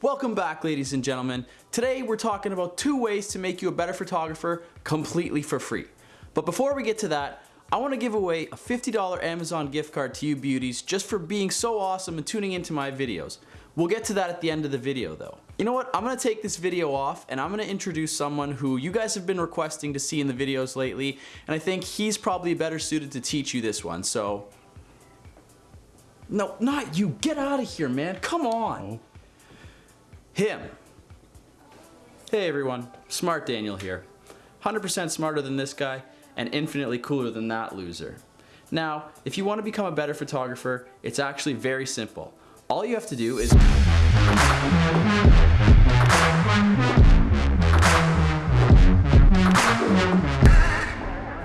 Welcome back ladies and gentlemen. Today we're talking about two ways to make you a better photographer completely for free. But before we get to that, I want to give away a $50 Amazon gift card to you beauties just for being so awesome and tuning into my videos. We'll get to that at the end of the video though. You know what, I'm going to take this video off and I'm going to introduce someone who you guys have been requesting to see in the videos lately and I think he's probably better suited to teach you this one, so... No, not you, get out of here man, come on! Oh. Him. Hey everyone, Smart Daniel here. 100% smarter than this guy and infinitely cooler than that loser. Now, if you want to become a better photographer, it's actually very simple. All you have to do is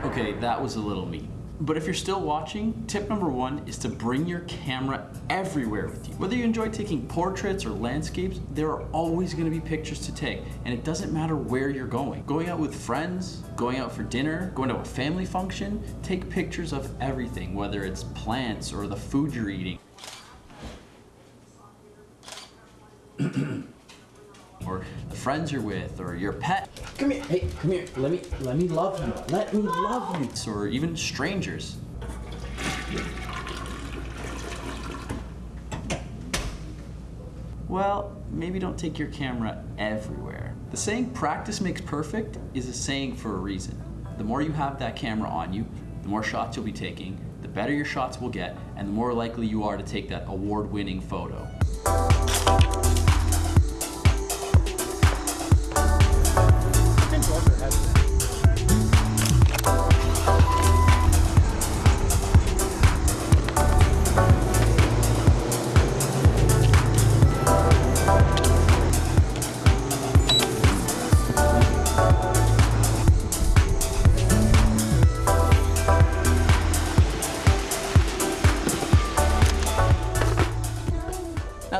Okay, that was a little mean. But if you're still watching, tip number one is to bring your camera everywhere with you. Whether you enjoy taking portraits or landscapes, there are always gonna be pictures to take, and it doesn't matter where you're going. Going out with friends, going out for dinner, going to a family function, take pictures of everything, whether it's plants or the food you're eating. or the friends you're with, or your pet. Come here, hey, come here. Let me, let me love you. Let me love you. Or even strangers. Well, maybe don't take your camera everywhere. The saying practice makes perfect is a saying for a reason. The more you have that camera on you, the more shots you'll be taking, the better your shots will get, and the more likely you are to take that award-winning photo.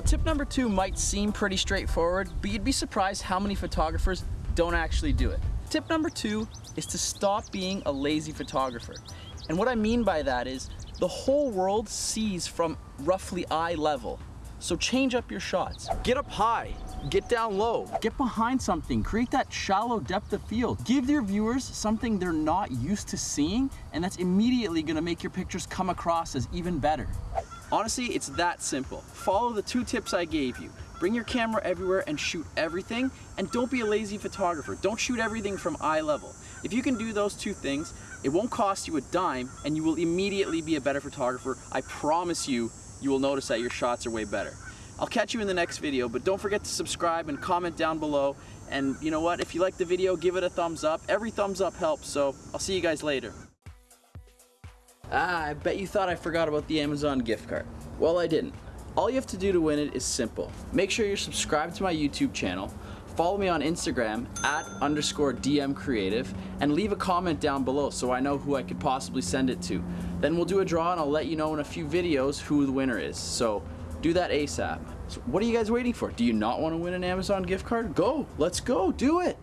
Tip number two might seem pretty straightforward, but you'd be surprised how many photographers don't actually do it. Tip number two is to stop being a lazy photographer. And what I mean by that is the whole world sees from roughly eye level. So change up your shots. Get up high, get down low, get behind something, create that shallow depth of field. Give your viewers something they're not used to seeing and that's immediately gonna make your pictures come across as even better. Honestly, it's that simple. Follow the two tips I gave you. Bring your camera everywhere and shoot everything, and don't be a lazy photographer. Don't shoot everything from eye level. If you can do those two things, it won't cost you a dime, and you will immediately be a better photographer. I promise you, you will notice that your shots are way better. I'll catch you in the next video, but don't forget to subscribe and comment down below. And you know what, if you like the video, give it a thumbs up. Every thumbs up helps, so I'll see you guys later. Ah, I bet you thought I forgot about the Amazon gift card. Well, I didn't. All you have to do to win it is simple. Make sure you're subscribed to my YouTube channel, follow me on Instagram at underscore DM creative, and leave a comment down below so I know who I could possibly send it to. Then we'll do a draw and I'll let you know in a few videos who the winner is. So do that ASAP. So what are you guys waiting for? Do you not want to win an Amazon gift card? Go, let's go, do it.